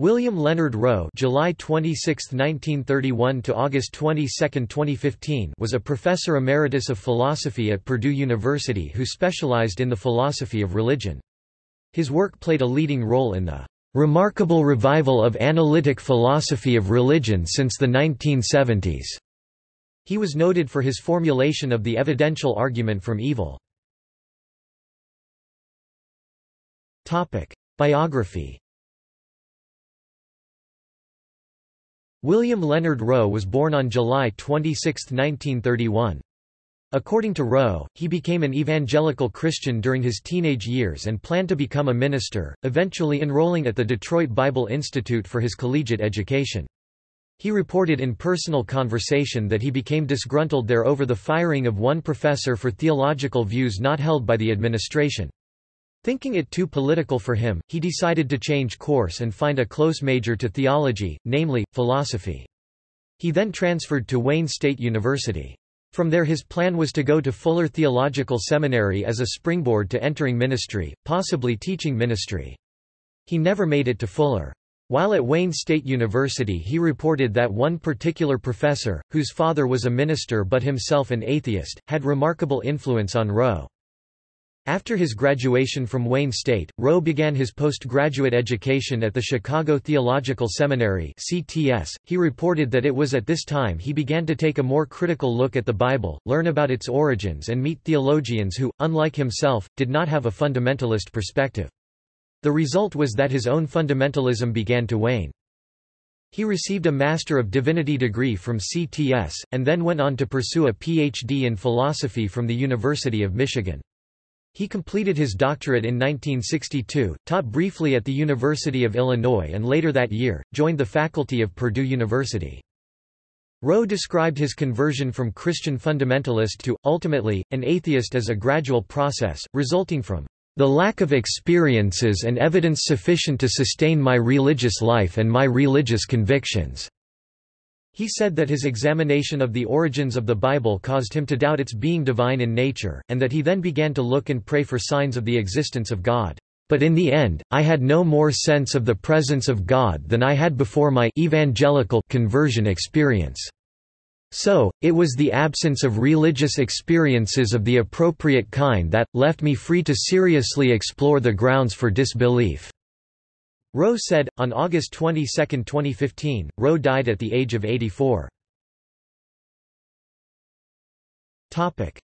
William Leonard Rowe July 26, 1931 to August 22, 2015 was a professor emeritus of philosophy at Purdue University who specialized in the philosophy of religion. His work played a leading role in the remarkable revival of analytic philosophy of religion since the 1970s. He was noted for his formulation of the evidential argument from evil. Biography William Leonard Rowe was born on July 26, 1931. According to Rowe, he became an evangelical Christian during his teenage years and planned to become a minister, eventually enrolling at the Detroit Bible Institute for his collegiate education. He reported in personal conversation that he became disgruntled there over the firing of one professor for theological views not held by the administration. Thinking it too political for him, he decided to change course and find a close major to theology, namely, philosophy. He then transferred to Wayne State University. From there his plan was to go to Fuller Theological Seminary as a springboard to entering ministry, possibly teaching ministry. He never made it to Fuller. While at Wayne State University he reported that one particular professor, whose father was a minister but himself an atheist, had remarkable influence on Rowe. After his graduation from Wayne State, Rowe began his postgraduate education at the Chicago Theological Seminary (CTS). He reported that it was at this time he began to take a more critical look at the Bible, learn about its origins and meet theologians who, unlike himself, did not have a fundamentalist perspective. The result was that his own fundamentalism began to wane. He received a Master of Divinity degree from CTS, and then went on to pursue a Ph.D. in philosophy from the University of Michigan. He completed his doctorate in 1962, taught briefly at the University of Illinois and later that year, joined the faculty of Purdue University. Rowe described his conversion from Christian fundamentalist to, ultimately, an atheist as a gradual process, resulting from the lack of experiences and evidence sufficient to sustain my religious life and my religious convictions. He said that his examination of the origins of the Bible caused him to doubt its being divine in nature, and that he then began to look and pray for signs of the existence of God. But in the end, I had no more sense of the presence of God than I had before my evangelical conversion experience. So, it was the absence of religious experiences of the appropriate kind that, left me free to seriously explore the grounds for disbelief. Rowe said, on August 22, 2015, Rowe died at the age of 84.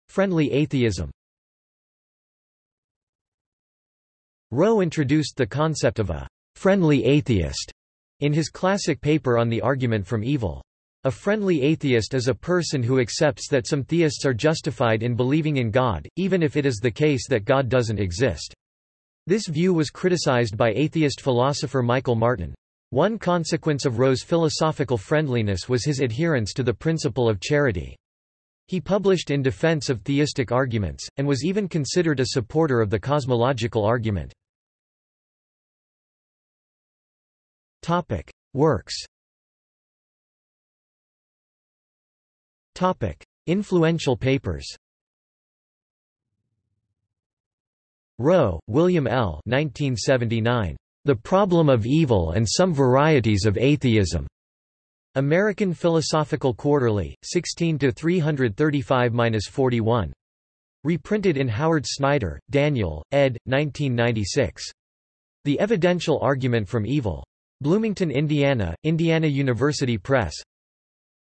Friendly atheism Rowe introduced the concept of a «friendly atheist» in his classic paper on the argument from evil. A friendly atheist is a person who accepts that some theists are justified in believing in God, even if it is the case that God doesn't exist. This view was criticized by atheist philosopher Michael Martin. One consequence of Rowe's philosophical friendliness was his adherence to the principle of charity. He published in defense of theistic arguments, and was even considered a supporter of the cosmological argument. Works Influential papers Rowe, William L. 1979. The Problem of Evil and Some Varieties of Atheism. American Philosophical Quarterly, 16 335-41. Reprinted in Howard Snyder, Daniel, ed. 1996. The Evidential Argument from Evil. Bloomington, Indiana, Indiana University Press.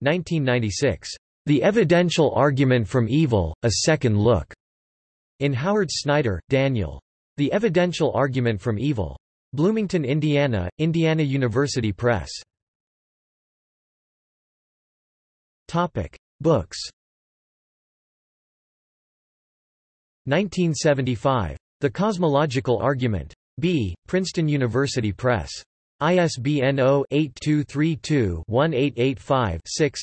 1996. The Evidential Argument from Evil, A Second Look. In Howard Snyder, Daniel. The Evidential Argument from Evil. Bloomington, Indiana, Indiana University Press. Topic: Books. 1975. The Cosmological Argument. B. Princeton University Press. ISBN 0-8232-1885-6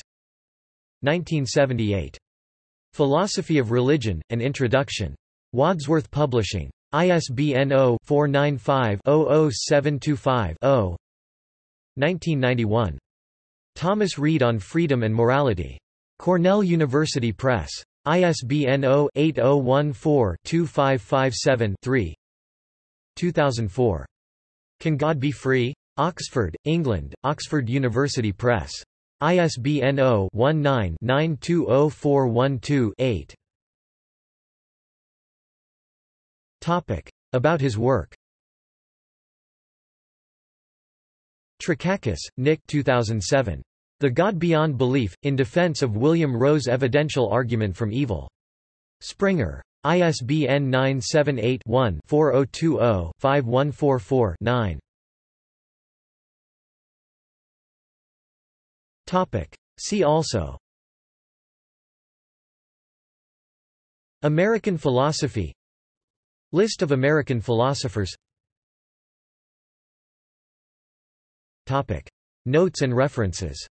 1978. Philosophy of Religion, An Introduction. Wadsworth Publishing. ISBN 0-495-00725-0 1991. Thomas Reid on Freedom and Morality. Cornell University Press. ISBN 0-8014-2557-3 2004. Can God Be Free? Oxford, England, Oxford University Press. ISBN 0-19-920412-8. About his work Trakakis, Nick 2007. The God Beyond Belief, in Defense of William Rowe's Evidential Argument from Evil. Springer. ISBN 978-1-4020-5144-9. See also American philosophy List of American philosophers. Notes and references